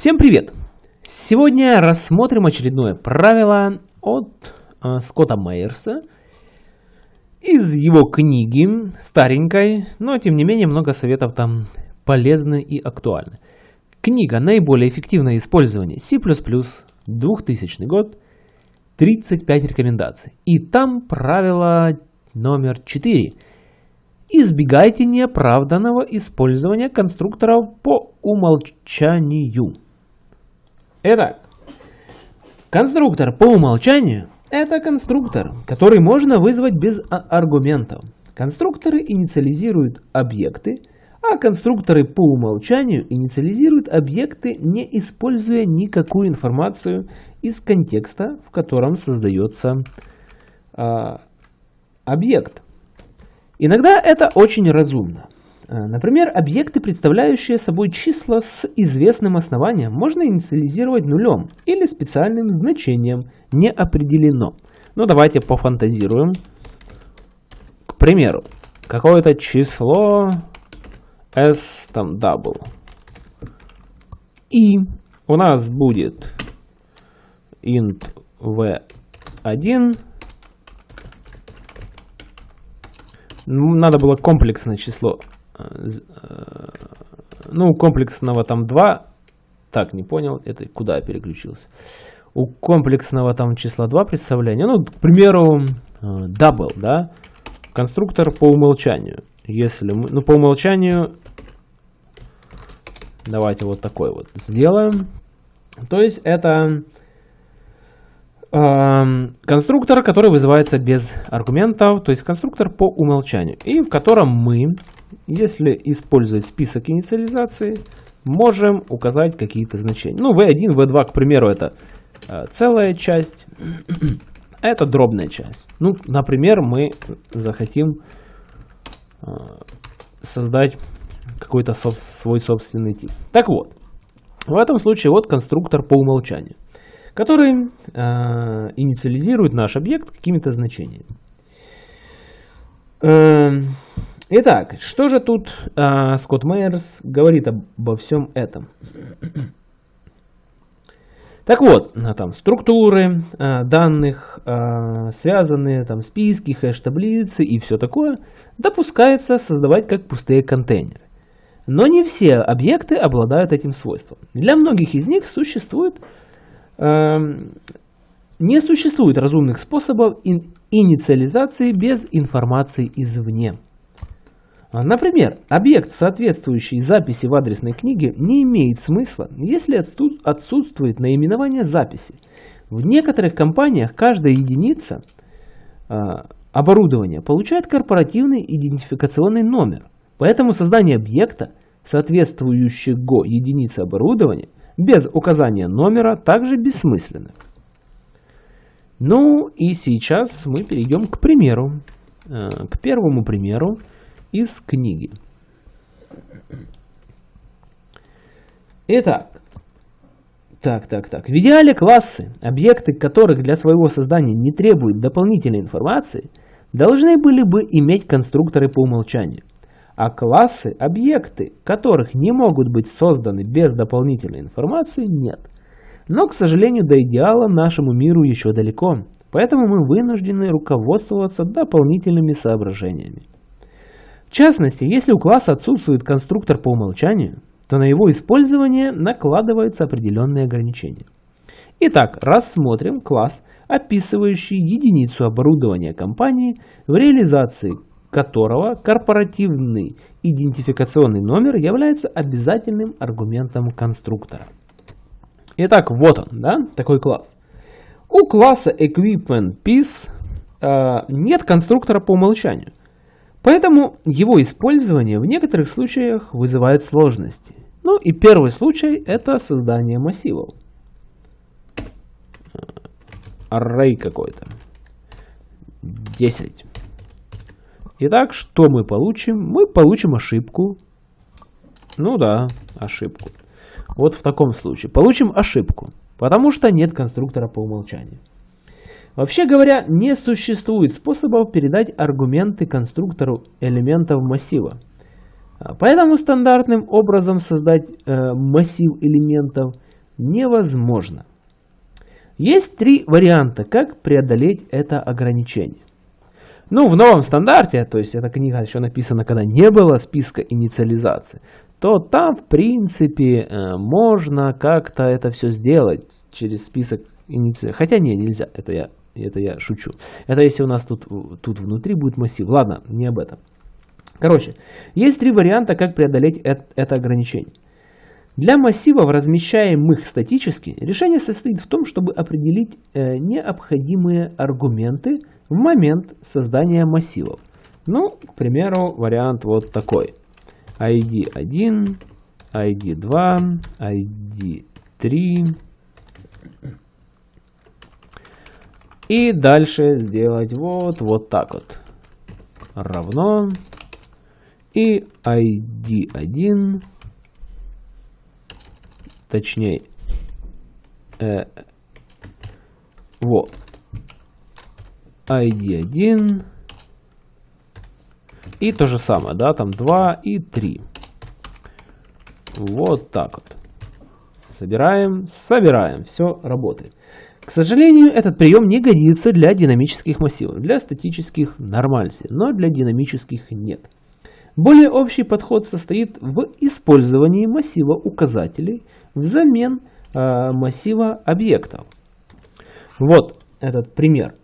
Всем привет! Сегодня рассмотрим очередное правило от э, Скотта Мейерса из его книги, старенькой, но тем не менее много советов там полезны и актуальны. Книга «Наиболее эффективное использование C++, 2000 год, 35 рекомендаций». И там правило номер 4. Избегайте неоправданного использования конструкторов по умолчанию. Итак, конструктор по умолчанию – это конструктор, который можно вызвать без аргументов. Конструкторы инициализируют объекты, а конструкторы по умолчанию инициализируют объекты, не используя никакую информацию из контекста, в котором создается э, объект. Иногда это очень разумно. Э, например, объекты, представляющие собой числа с известным основанием, можно инициализировать нулем или специальным значением «не определено». Ну, давайте пофантазируем. К примеру, какое-то число s там double. И у нас будет int v1. Надо было комплексное число. Э, э, ну, комплексного там 2. Так, не понял. Это куда я переключился? У комплексного там числа 2 представления. Ну, к примеру, э, double, да? Конструктор по умолчанию. Если мы, ну, по умолчанию, давайте вот такой вот сделаем. То есть это э, конструктор, который вызывается без аргументов, то есть конструктор по умолчанию, и в котором мы, если использовать список инициализации, можем указать какие-то значения. Ну, v1, v2, к примеру, это э, целая часть, это дробная часть. Ну, например, мы захотим э, создать какой-то соб свой собственный тип. Так вот, в этом случае вот конструктор по умолчанию, который э, инициализирует наш объект какими-то значениями. Э, итак, что же тут э, Скотт Мейерс говорит обо всем этом? Так вот, э, там структуры э, данных, э, связанные там списки, хэш-таблицы и все такое, допускается создавать как пустые контейнеры. Но не все объекты обладают этим свойством. Для многих из них существует, э, не существует разумных способов ин, инициализации без информации извне. Например, объект, соответствующий записи в адресной книге, не имеет смысла, если отсутствует наименование записи. В некоторых компаниях каждая единица э, оборудования получает корпоративный идентификационный номер. Поэтому создание объекта, соответствующего единице оборудования, без указания номера также бессмысленно. Ну и сейчас мы перейдем к примеру, э, к первому примеру из книги. Итак, так, так, так. В идеале классы, объекты которых для своего создания не требуют дополнительной информации, должны были бы иметь конструкторы по умолчанию. А классы, объекты, которых не могут быть созданы без дополнительной информации, нет. Но, к сожалению, до идеала нашему миру еще далеко, поэтому мы вынуждены руководствоваться дополнительными соображениями. В частности, если у класса отсутствует конструктор по умолчанию, то на его использование накладываются определенные ограничения. Итак, рассмотрим класс, описывающий единицу оборудования компании, в реализации которого корпоративный идентификационный номер является обязательным аргументом конструктора. Итак, вот он, да, такой класс. У класса Equipment Piece э, нет конструктора по умолчанию. Поэтому его использование в некоторых случаях вызывает сложности. Ну и первый случай это создание массивов. Array какой-то. 10. Итак, что мы получим? Мы получим ошибку. Ну да, ошибку. Вот в таком случае. Получим ошибку, потому что нет конструктора по умолчанию. Вообще говоря, не существует способов передать аргументы конструктору элементов массива. А, поэтому стандартным образом создать э, массив элементов невозможно. Есть три варианта, как преодолеть это ограничение. Ну, в новом стандарте, то есть эта книга еще написана, когда не было списка инициализации, то там, в принципе, э, можно как-то это все сделать через список инициализации. Хотя не, нельзя, это я, это я шучу. Это если у нас тут, тут внутри будет массив. Ладно, не об этом. Короче, есть три варианта, как преодолеть это, это ограничение. Для массивов, размещаемых статически, решение состоит в том, чтобы определить э, необходимые аргументы в момент создания массивов. Ну, к примеру, вариант вот такой. ID1, ID2, ID3. И дальше сделать вот, вот так вот. Равно. И ID1, точнее, э, вот, ID1 и то же самое, да, там 2 и 3. Вот так вот. Собираем, собираем, все работает. К сожалению, этот прием не годится для динамических массивов, для статических нормально, но для динамических нет. Более общий подход состоит в использовании массива указателей взамен э, массива объектов. Вот этот пример.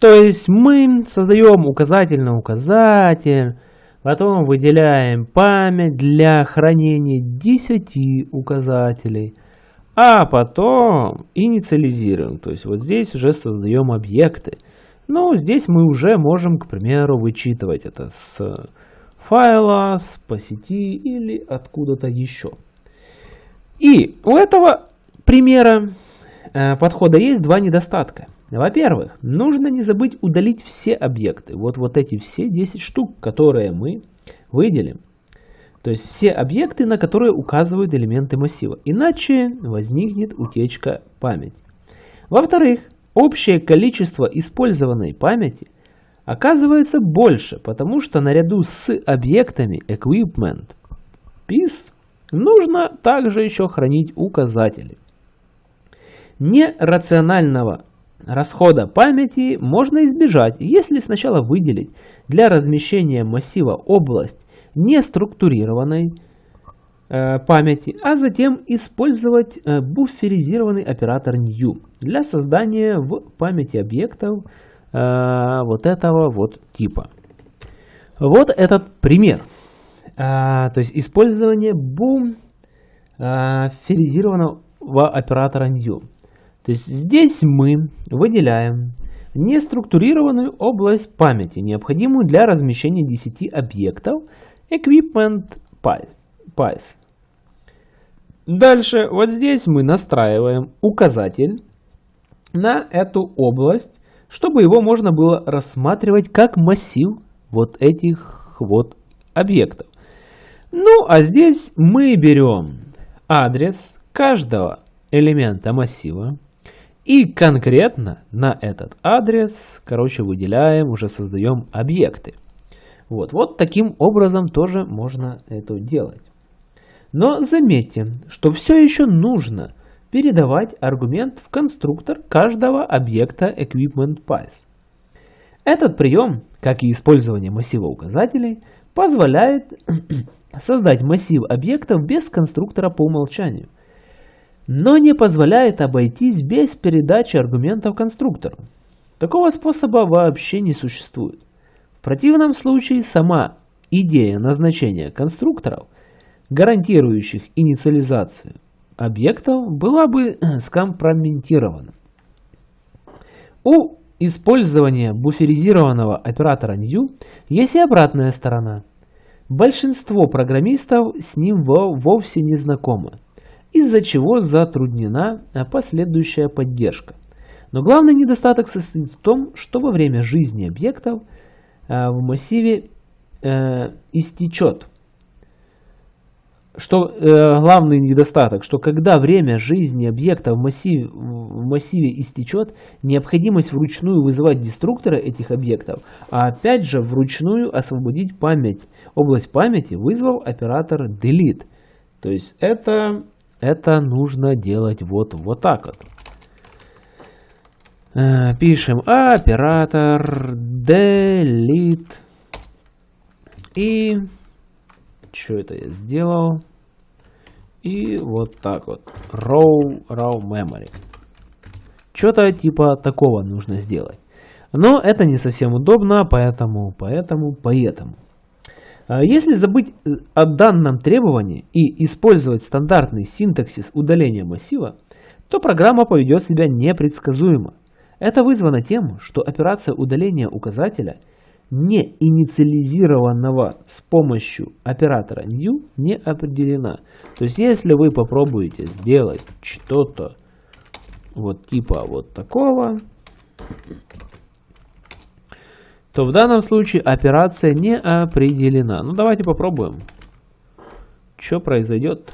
То есть мы создаем указатель на указатель, потом выделяем память для хранения 10 указателей, а потом инициализируем. То есть вот здесь уже создаем объекты. Но здесь мы уже можем, к примеру, вычитывать это с файла, с по сети или откуда-то еще. И у этого примера э, подхода есть два недостатка. Во-первых, нужно не забыть удалить все объекты. Вот, вот эти все 10 штук, которые мы выделим. То есть все объекты, на которые указывают элементы массива. Иначе возникнет утечка памяти. Во-вторых, общее количество использованной памяти оказывается больше, потому что наряду с объектами equipment piece нужно также еще хранить указатели. Нерационального расхода памяти можно избежать, если сначала выделить для размещения массива область неструктурированной э, памяти, а затем использовать э, буферизированный оператор new для создания в памяти объектов э, вот этого вот типа. Вот этот пример. То есть использование буферизированного оператора new. То есть здесь мы выделяем неструктурированную область памяти, необходимую для размещения 10 объектов Equipment Pies. Дальше вот здесь мы настраиваем указатель на эту область, чтобы его можно было рассматривать как массив вот этих вот объектов. Ну, а здесь мы берем адрес каждого элемента массива, и конкретно на этот адрес, короче, выделяем, уже создаем объекты. Вот, вот таким образом тоже можно это делать. Но заметьте, что все еще нужно передавать аргумент в конструктор каждого объекта EquipmentPies. Этот прием, как и использование массива указателей, позволяет создать массив объектов без конструктора по умолчанию – но не позволяет обойтись без передачи аргументов конструктору. Такого способа вообще не существует. В противном случае сама идея назначения конструкторов, гарантирующих инициализацию объектов, была бы скомпрометирована. У использования буферизированного оператора new есть и обратная сторона. Большинство программистов с ним вовсе не знакомы из-за чего затруднена последующая поддержка. Но главный недостаток состоит в том, что во время жизни объектов в массиве э, истечет. Что э, главный недостаток, что когда время жизни объекта в массиве, в массиве истечет, необходимость вручную вызывать деструктора этих объектов, а опять же вручную освободить память, область памяти, вызвав оператор delete. То есть это это нужно делать вот, вот так вот. Э, пишем оператор delete и что это я сделал? И вот так вот. Raw, raw memory. Что-то типа такого нужно сделать. Но это не совсем удобно, поэтому, поэтому, поэтому. А если забыть э, о данном требовании и использовать стандартный синтаксис удаления массива, то программа поведет себя непредсказуемо. Это вызвано тем, что операция удаления указателя не инициализированного с помощью оператора new не определена. То есть если вы попробуете сделать что-то вот типа вот такого, то в данном случае операция не определена. Ну давайте попробуем. Что произойдет?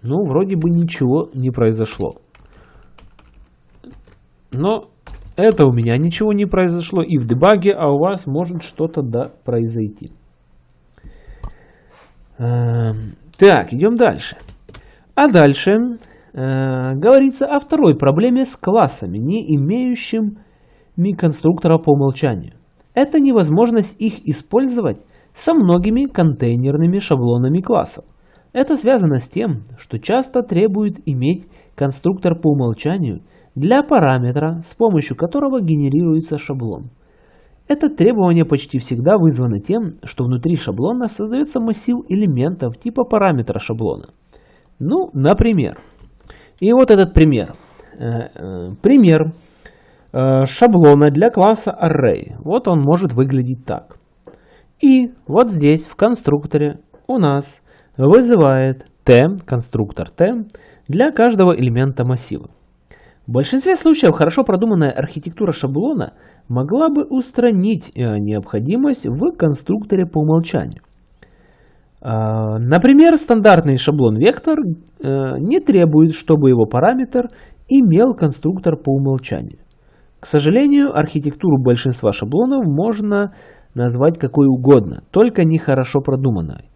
Ну, вроде бы ничего не произошло. Но это у меня ничего не произошло и в дебаге, а у вас может что-то да произойти. Эм, так, идем дальше. А дальше э, говорится о второй проблеме с классами, не имеющими конструктора по умолчанию. Это невозможность их использовать со многими контейнерными шаблонами классов. Это связано с тем, что часто требует иметь конструктор по умолчанию для параметра, с помощью которого генерируется шаблон. Это требование почти всегда вызвано тем, что внутри шаблона создается массив элементов типа параметра шаблона. Ну, например. И вот этот пример. Э, э, пример э, шаблона для класса Array. Вот он может выглядеть так. И вот здесь в конструкторе у нас вызывает t, конструктор t, для каждого элемента массива. В большинстве случаев хорошо продуманная архитектура шаблона могла бы устранить э, необходимость в конструкторе по умолчанию. А, например, стандартный шаблон вектор э, не требует, чтобы его параметр имел конструктор по умолчанию. К сожалению, архитектуру большинства шаблонов можно назвать какой угодно, только не хорошо продуманной.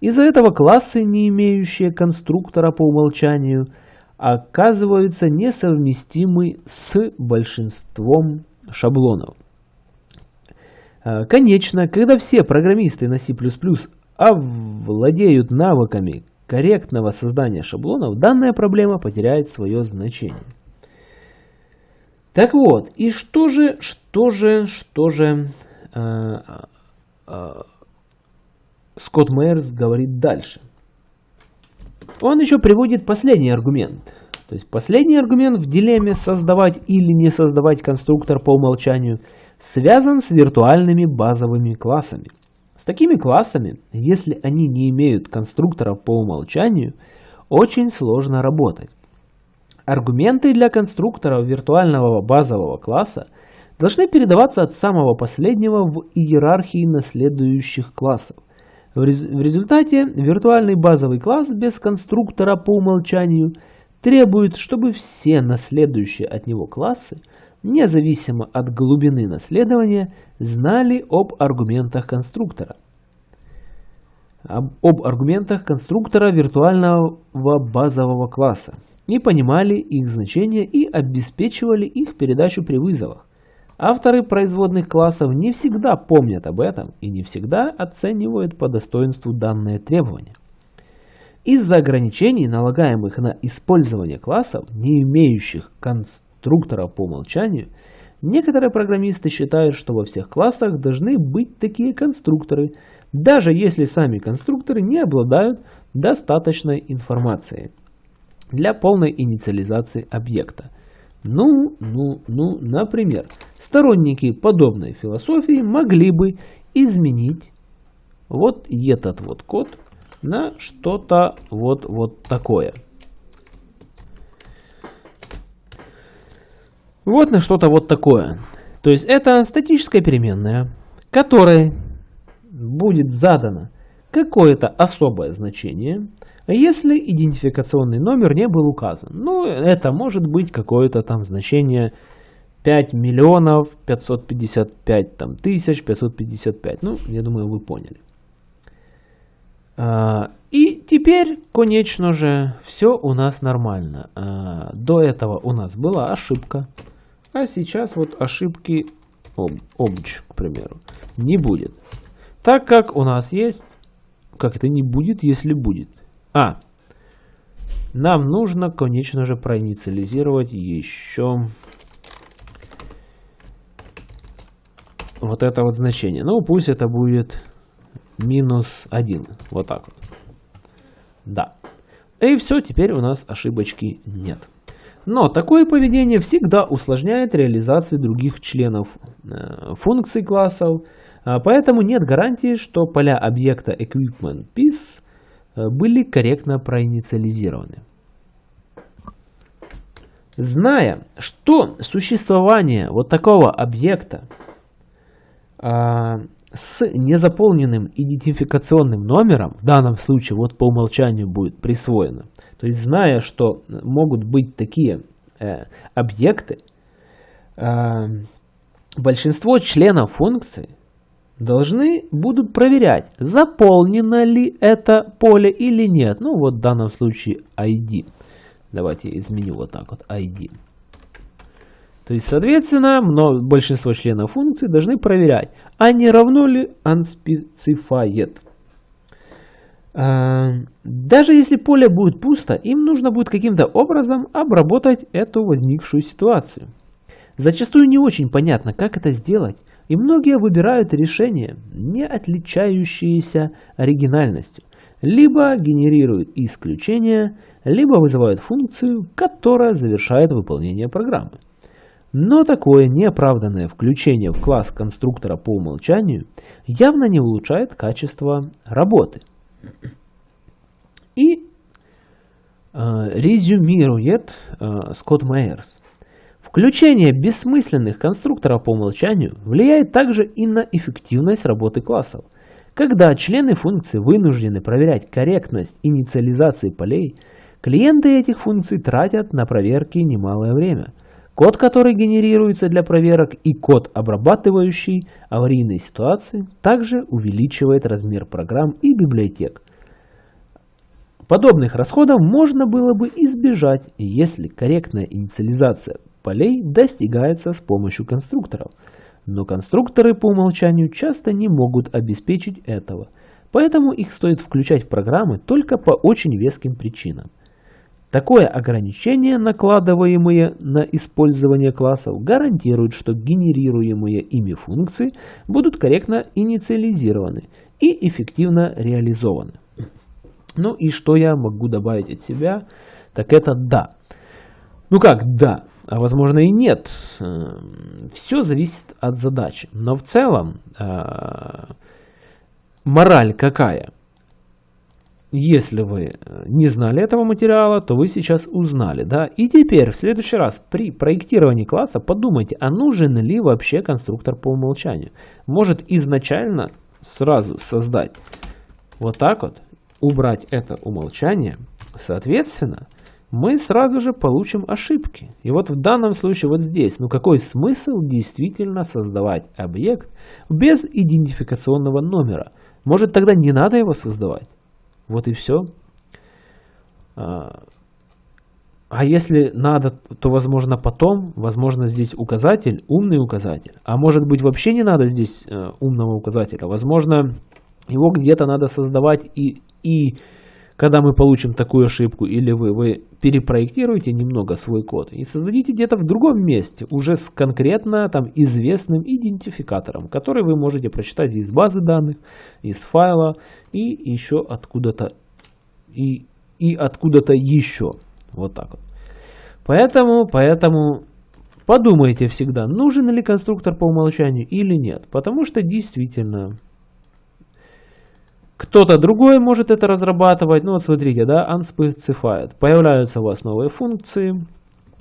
Из-за этого классы, не имеющие конструктора по умолчанию – оказываются несовместимы с большинством шаблонов. А, конечно, когда все программисты на C++ овладеют навыками корректного создания шаблонов, данная проблема потеряет свое значение. Так вот, и что же, что же, что же э, э, Скотт Мейерс говорит дальше? Он еще приводит последний аргумент. То есть последний аргумент в дилемме создавать или не создавать конструктор по умолчанию связан с виртуальными базовыми классами. С такими классами, если они не имеют конструкторов по умолчанию, очень сложно работать. Аргументы для конструктора виртуального базового класса должны передаваться от самого последнего в иерархии наследующих классов. В результате виртуальный базовый класс без конструктора по умолчанию требует, чтобы все наследующие от него классы, независимо от глубины наследования, знали об аргументах конструктора. Об, об аргументах конструктора виртуального базового класса и понимали их значение и обеспечивали их передачу при вызовах. Авторы производных классов не всегда помнят об этом и не всегда оценивают по достоинству данное требование. Из-за ограничений, налагаемых на использование классов, не имеющих конструкторов по умолчанию, некоторые программисты считают, что во всех классах должны быть такие конструкторы, даже если сами конструкторы не обладают достаточной информацией для полной инициализации объекта. Ну, ну, ну, например, сторонники подобной философии могли бы изменить вот этот вот код на что-то вот, вот такое. Вот на что-то вот такое. То есть это статическая переменная, которой будет задано какое-то особое значение, если идентификационный номер не был указан. Ну, это может быть какое-то там значение 5 миллионов 555 там, тысяч 555. Ну, я думаю, вы поняли. А, и теперь, конечно же, все у нас нормально. А, до этого у нас была ошибка. А сейчас вот ошибки обч, к примеру, не будет. Так как у нас есть... Как это не будет, если будет? А, нам нужно, конечно же, проинициализировать еще вот это вот значение. Ну, пусть это будет минус 1. Вот так вот. Да. И все, теперь у нас ошибочки нет. Но такое поведение всегда усложняет реализацию других членов э, функций классов, поэтому нет гарантии, что поля объекта EquipmentPiece э, были корректно проинициализированы. Зная, что существование вот такого объекта а, с незаполненным идентификационным номером, в данном случае вот по умолчанию будет присвоено, то есть зная, что могут быть такие э, объекты, э, большинство членов функции должны будут проверять, заполнено ли это поле или нет. Ну вот в данном случае ID. Давайте изменю вот так вот ID. То есть, соответственно, большинство членов функции должны проверять, а не равно ли unspecified. А, даже если поле будет пусто, им нужно будет каким-то образом обработать эту возникшую ситуацию. Зачастую не очень понятно, как это сделать, и многие выбирают решение, не отличающееся оригинальностью. Либо генерируют исключения, либо вызывают функцию, которая завершает выполнение программы. Но такое неоправданное включение в класс конструктора по умолчанию явно не улучшает качество работы. И э, резюмирует э, Скотт Майерс. Включение бессмысленных конструкторов по умолчанию влияет также и на эффективность работы классов. Когда члены функции вынуждены проверять корректность инициализации полей, клиенты этих функций тратят на проверки немалое время – Код, который генерируется для проверок, и код, обрабатывающий аварийные ситуации, также увеличивает размер программ и библиотек. Подобных расходов можно было бы избежать, если корректная инициализация полей достигается с помощью конструкторов. Но конструкторы по умолчанию часто не могут обеспечить этого, поэтому их стоит включать в программы только по очень веским причинам. Такое ограничение, накладываемое на использование классов, гарантирует, что генерируемые ими функции будут корректно инициализированы и эффективно реализованы. Ну и что я могу добавить от себя, так это да. Ну как да, а возможно и нет. Эм, Все зависит от задачи. Но в целом э, мораль какая – если вы э, не знали этого материала, то вы сейчас узнали. Да? И теперь в следующий раз при проектировании класса подумайте, а нужен ли вообще конструктор по умолчанию. Может изначально сразу создать вот так вот, убрать это умолчание. Соответственно, мы сразу же получим ошибки. И вот в данном случае вот здесь, ну какой смысл действительно создавать объект без идентификационного номера? Может тогда не надо его создавать? Вот и все. А, а если надо, то возможно потом, возможно здесь указатель, умный указатель. А может быть вообще не надо здесь э, умного указателя. Возможно его где-то надо создавать и, и когда мы получим такую ошибку, или вы, вы перепроектируете немного свой код и создадите где-то в другом месте, уже с конкретно там известным идентификатором, который вы можете прочитать из базы данных, из файла и еще откуда-то и, и откуда-то еще. Вот так вот. Поэтому, поэтому подумайте всегда, нужен ли конструктор по умолчанию или нет. Потому что действительно кто-то другой может это разрабатывать. Ну вот смотрите, да, unspecified. Появляются у вас новые функции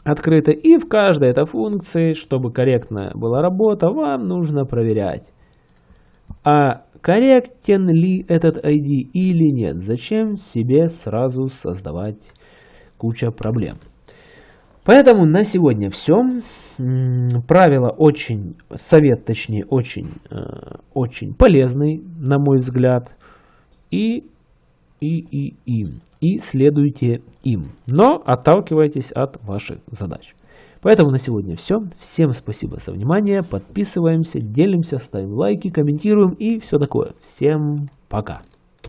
открыты. И в каждой этой функции, чтобы корректная была работа, вам нужно проверять. А корректен ли этот ID или нет. Зачем себе сразу создавать куча проблем. Поэтому на сегодня все. Правило очень, совет точнее, очень, э, очень полезный, на мой взгляд. И и, и им. И следуйте им. Но отталкивайтесь от ваших задач. Поэтому на сегодня все. Всем спасибо за внимание. Подписываемся, делимся, ставим лайки, комментируем и все такое. Всем пока.